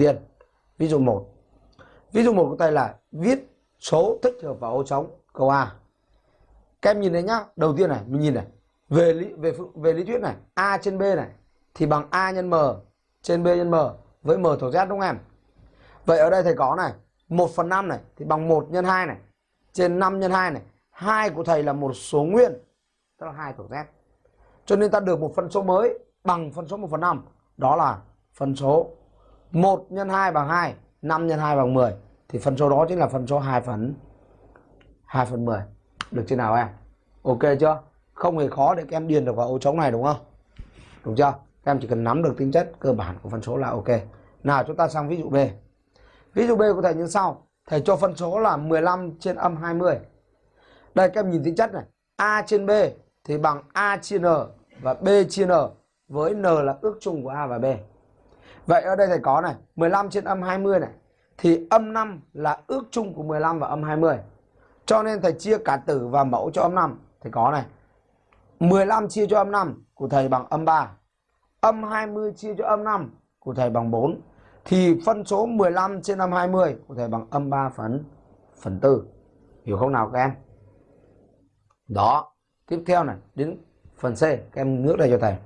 tiền ví dụ 1 ví dụ một của tay là viết số thích hợp vào ô trống, câu A. Các em nhìn thấy nhá, đầu tiên này, mình nhìn này. Về lý, về về lý thuyết này, A trên B này, thì bằng A nhân M, trên B nhân M, với M thuộc Z đúng không em? Vậy ở đây thầy có này 1 phần 5 này, thì bằng 1 nhân 2 này, trên 5 nhân 2 này 2 của thầy là một số nguyên, tức là 2 thuộc Z. Cho nên ta được một phân số mới bằng phân số 1 phần 5 đó là phân số 1 nhân 2 bằng 2 5 nhân 2 bằng 10 thì phân số đó chính là phân số 2 phần 2 phần 10 được chưa nào em? Ok chưa? Không hề khó để các em điền được vào ô trống này, đúng không? Đúng chưa? Các em chỉ cần nắm được tính chất cơ bản của phân số là ok. Nào, chúng ta sang ví dụ B. Ví dụ B của thầy như sau. Thầy cho phân số là 15 trên âm 20 đây, các em nhìn tính chất này. A trên B thì bằng A chia N và B chia N với N là ước chung của A và B. Vậy ở đây thầy có này 15 trên âm 20 này. Thì âm 5 là ước chung của 15 và âm 20 Cho nên thầy chia cả tử và mẫu cho âm 5 Thầy có này 15 chia cho âm 5 của thầy bằng âm 3 Âm 20 chia cho âm 5 của thầy bằng 4 Thì phân số 15 trên âm 20 của thầy bằng âm 3 phần phần 4 Hiểu không nào các em? Đó. Tiếp theo này, đến phần C. Các em ngước đây cho thầy.